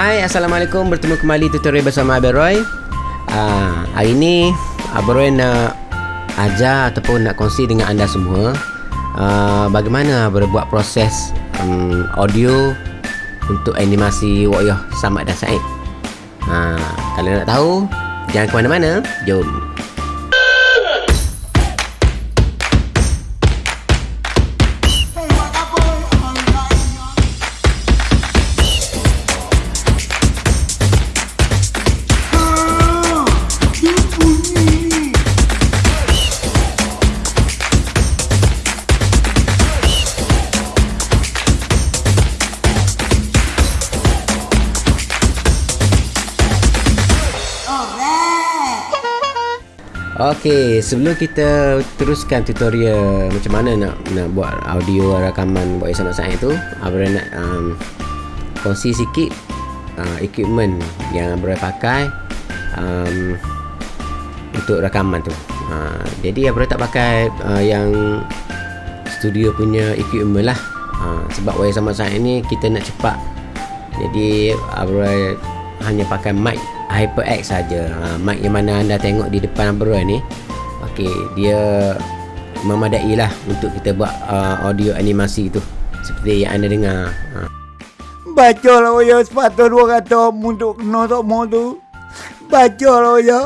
Hai, Assalamualaikum. Bertemu kembali tutorial bersama Abel Roy. Uh, hari ini Abel Roy nak ajar ataupun nak kongsi dengan anda semua uh, bagaimana berbuat proses um, audio untuk animasi Woyoh Samad dan Said. Uh, kalau nak tahu, jangan ke mana-mana. Jom. Okey, sebelum kita teruskan tutorial macam mana nak nak buat audio rakaman buat sama saya tu, Abra nak um, kongsi sikit uh, equipment yang Abra pakai um, untuk rakaman tu. Uh, jadi Abra tak pakai uh, yang studio punya equipment lah. Uh, sebab wayar sama saya ni kita nak cepat. Jadi Abra hanya pakai mic HyperX saja. Ha, mic yang mana anda tengok di depan Abra ni. Okey, dia memadai lah untuk kita buat uh, audio animasi tu. Seperti yang anda dengar. Ha. Baca lah ya sepatut dua kata untuk kena semua tu. Baca lah ya.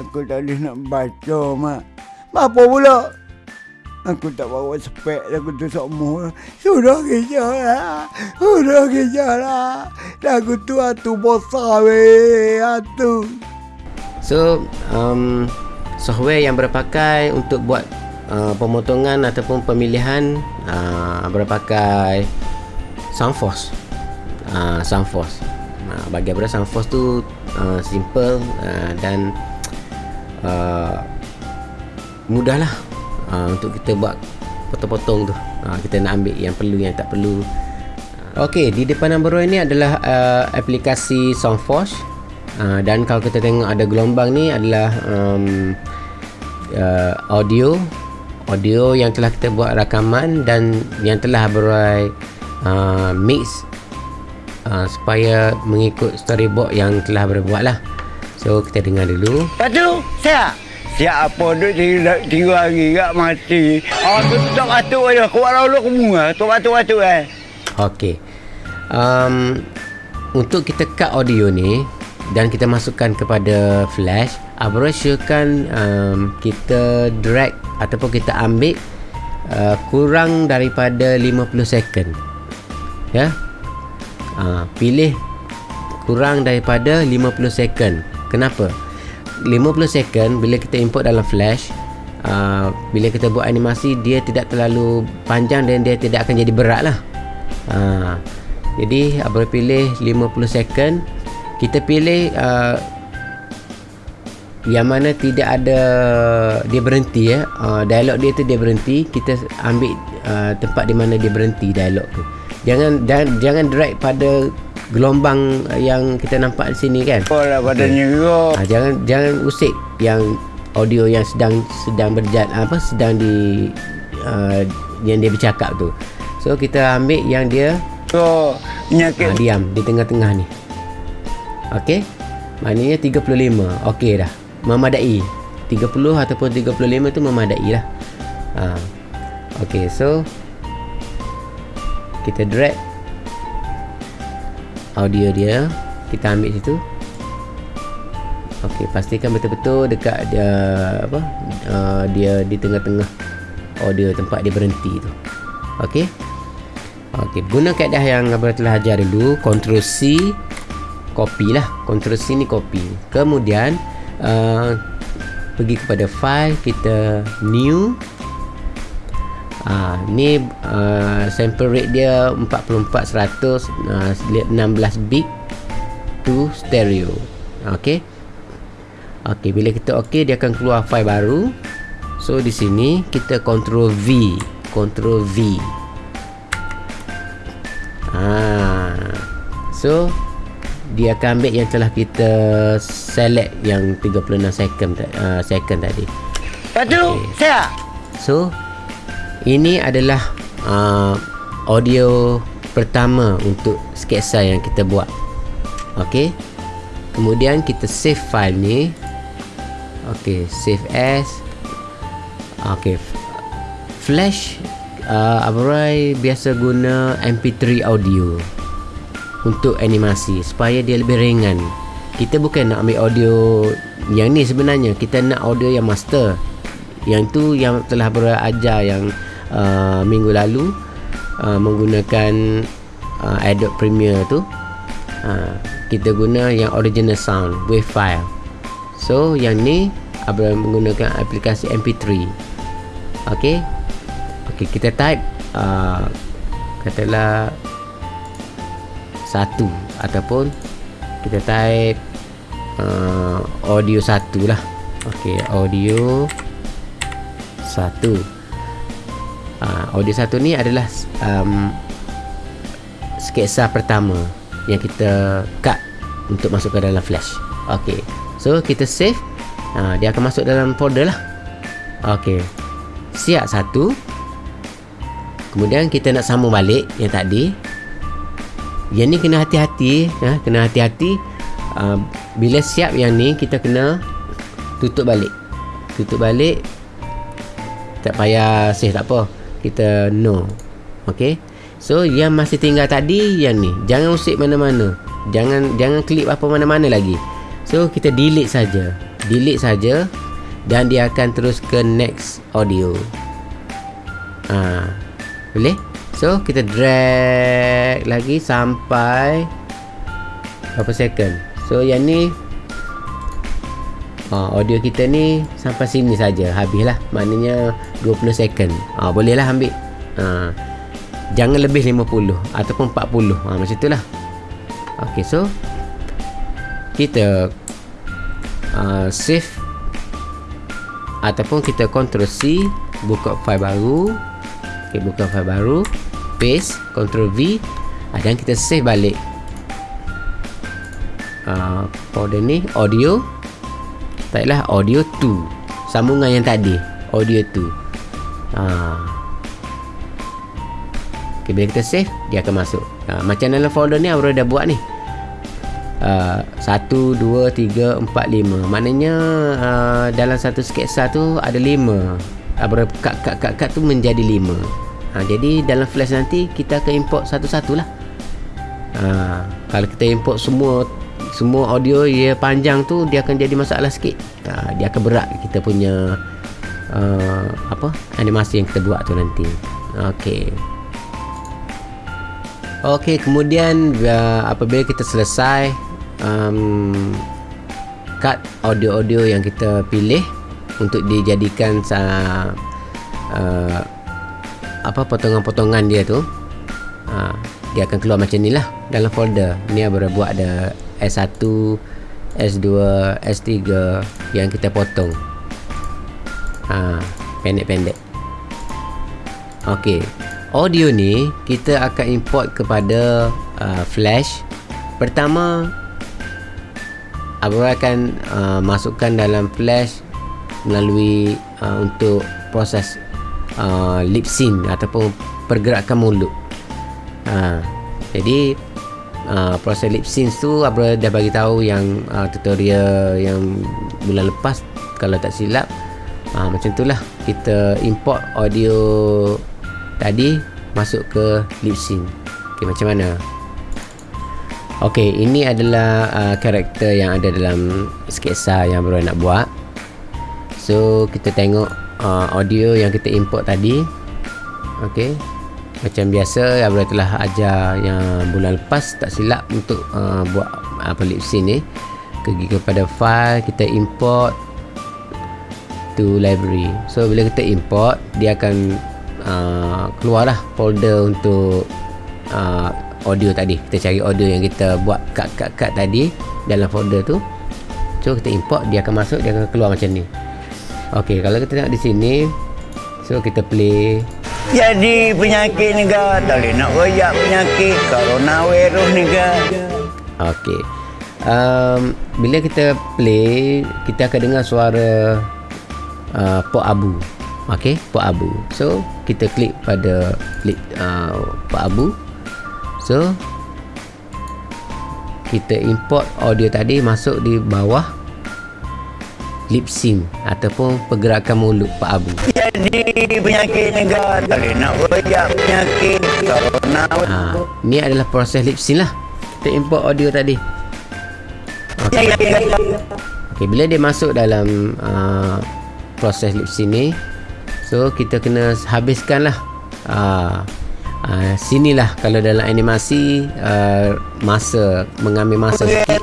Aku tak boleh nak baca mak. Apa pula? Aku tak bawa spek aku tu semua. Sudah kerja lah. Sudah kerja lah. Lagu tu atu besar weh. Atu. So, um, software yang berpakai untuk buat uh, pemotongan ataupun pemilihan uh, berpakai Soundforce. Uh, Soundforce. Uh, bagi apa Soundforce tu uh, simple uh, dan uh, mudah lah uh, untuk kita buat potong-potong tu. Uh, kita nak ambil yang perlu yang tak perlu. Okey, di depan nombor ini adalah uh, aplikasi Soundforce uh, dan kalau kita tengok ada gelombang ni adalah um, uh, audio. Audio yang telah kita buat rakaman dan yang telah berai uh, mix uh, supaya mengikut storyboard yang telah berbuat lah so kita dengar dulu. Patu, saya Siap apa duk tiga, tiga hari kat mati. Oh, tu tak batuk aja. Kuat lalu semua. Tu batuk-batuk eh. Okey. Um, untuk kita cut audio ni dan kita masukkan kepada flash, Abra syorkan um, kita drag ataupun kita ambil uh, kurang daripada 50 second. Ya. Uh, pilih kurang daripada 50 second. Kenapa? 50 second bila kita import dalam flash uh, bila kita buat animasi dia tidak terlalu panjang dan dia tidak akan jadi berat lah. Uh, jadi abang pilih 50 second. Kita pilih uh, yang mana tidak ada dia berhenti ya uh, dialog dia tu dia berhenti. Kita ambil uh, tempat di mana dia berhenti dialog tu. Jangan jangan, jangan drag pada gelombang yang kita nampak di sini kan. Oh lah badannya okay. ha, jangan jangan usik yang audio yang sedang sedang berjalan apa sedang di uh, yang dia bercakap tu. So kita ambil yang dia oh penyakit ha, diam di tengah-tengah ni. Okey. Maknanya 35. Okey dah. Memadai. 30 ataupun 35 tu memadai lah. Ha. Okey, so kita drag audio dia kita ambil situ Okey, pastikan betul-betul dekat dia apa uh, dia di tengah-tengah audio tempat dia berhenti tu. Okey. Okey, guna kaedah yang abang telah ajar dulu, Ctrl C copy lah. Ctrl C ni copy. Kemudian uh, pergi kepada file kita new Ha, ni uh, sample rate dia 44 100 uh, 16 bit to stereo. Okey. Okey, bila kita okey dia akan keluar file baru. So di sini kita control V, control V. Ha. So dia akan ambil yang telah kita select yang 36 second uh, second tadi. Patu, okay. saya. So ini adalah uh, audio pertama untuk sketsa yang kita buat. Ok kemudian kita save file ni. Ok save as. Ok flash uh, Abrai biasa guna mp3 audio untuk animasi supaya dia lebih ringan. Kita bukan nak ambil audio yang ni sebenarnya. Kita nak audio yang master. Yang tu yang telah berajar yang uh, minggu lalu uh, menggunakan uh, Adobe Premiere tu. Uh, kita guna yang original sound wave file. So yang ni Abraham menggunakan aplikasi MP3 ok ok kita type uh, katalah satu ataupun kita type uh, audio satu lah. Ok audio satu uh, audio satu ni adalah um, sketsa pertama yang kita cut untuk masuk ke dalam flash. Ok so kita save. Uh, dia akan masuk dalam folder lah. Ok siap satu. Kemudian kita nak sambung balik yang tadi. Yang ni kena hati-hati ya, kena hati-hati. Uh, bila siap yang ni kita kena tutup balik. Tutup balik. Tak payah save tak apa kita no ok so yang masih tinggal tadi yang ni. Jangan usik mana-mana. Jangan jangan klik apa mana-mana lagi. So kita delete saja. Delete saja. Dan dia akan terus ke next audio. Ha, boleh? So kita drag lagi sampai berapa second? So yang ni ha, audio kita ni sampai sini saja. Habislah. Maknanya 20 second. Ha, boleh lah ambil. Ha, jangan lebih 50 ataupun 40 ha, macam itulah. Ok so kita uh, save ataupun kita control C buka file baru. Ok buka file baru. Paste control V. Dan kita save balik. Uh, folder ni audio taklah audio 2 sambungan yang tadi audio 2 ha. Okay, bila kita save dia akan masuk. Ha, macam dalam folder ni Aurora dah buat ni. Uh, 1, 2, 3, 4, 5 maknanya uh, dalam satu sketsa tu ada 5 Aurora kat kat kat kat tu menjadi 5 ha, jadi dalam flash nanti kita akan import satu-satu lah. Ha, kalau kita import semua semua audio dia panjang tu dia akan jadi masalah sikit. Uh, dia akan berat kita punya uh, apa animasi yang kita buat tu nanti. Okey. Okey kemudian uh, apabila kita selesai um, cut audio-audio yang kita pilih untuk dijadikan uh, uh, apa potongan-potongan dia tu uh, dia akan keluar macam ni lah dalam folder. Ni baru buat ada S1 S2 S3 yang kita potong. Ha, pendek-pendek. Ok audio ni kita akan import kepada uh, flash. Pertama Abu akan uh, masukkan dalam flash melalui uh, untuk proses uh, lip sync ataupun pergerakan mulut. Ha, jadi uh, proses lip sync tu Abra dah bagi tahu yang uh, tutorial yang bulan lepas kalau tak silap uh, macam itulah kita import audio tadi masuk ke lip sync okay, macam mana Okey, ini adalah uh, karakter yang ada dalam sketsa yang baru nak buat. So, kita tengok uh, audio yang kita import tadi. Okey macam biasa Abra telah ajar yang bulan lepas tak silap untuk uh, buat apa lip sync ni. Pergi kepada file kita import to library. So bila kita import dia akan uh, keluarlah folder untuk uh, audio tadi. Kita cari audio yang kita buat cut-cut-cut tadi dalam folder tu. So kita import dia akan masuk dia akan keluar macam ni. Ok kalau kita tengok di sini so kita play jadi penyakit ni ke tak boleh nak royak penyakit coronavirus ni ke Okey. Um, bila kita play kita akan dengar suara uh, pok abu. Okey, pok abu. So kita klik pada klik uh, pok abu. So kita import audio tadi masuk di bawah lip sync ataupun pergerakan mulut Pak Abu? Jadi penyakit negara boleh nak royak penyakit. Corona. ha, ni adalah proses lip sync lah. Kita import audio tadi. Okay. okay, bila dia masuk dalam uh, proses lip sync ni so kita kena habiskan lah. Uh, uh, sinilah kalau dalam animasi uh, masa mengambil masa sikit.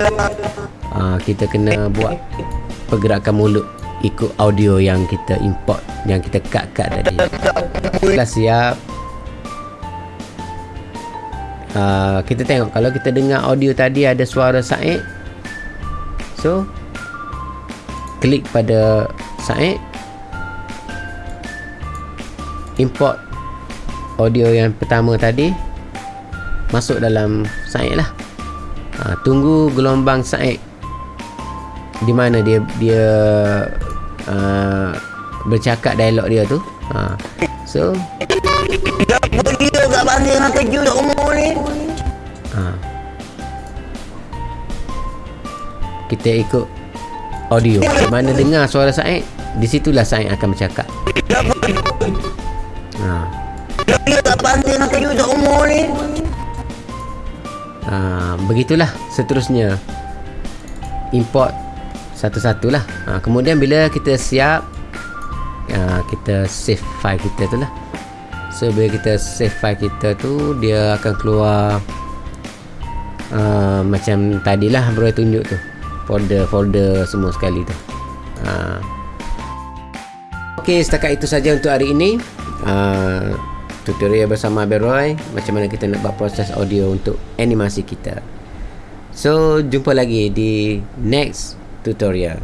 Uh, kita kena buat pergerakan mulut ikut audio yang kita import yang kita cut-cut tadi. Dah siap. Uh, kita tengok. Kalau kita dengar audio tadi ada suara Said. So klik pada Said. Import audio yang pertama tadi. Masuk dalam Said lah. Ha, tunggu gelombang Said di mana dia dia uh, bercakap dialog dia tu ha. so ha. kita ikut audio di mana dengar suara Said di situlah Said akan bercakap ha. Ha, begitulah seterusnya import satu-satulah. Ha, kemudian bila kita siap ha, kita save file kita tu lah. So bila kita save file kita tu dia akan keluar uh, macam tadilah bro tunjuk tu. Folder-folder semua sekali tu. Ha. ok setakat itu saja untuk hari ini. Uh, tutorial bersama Abel Roy macam mana kita nak buat proses audio untuk animasi kita. So jumpa lagi di next tutorial.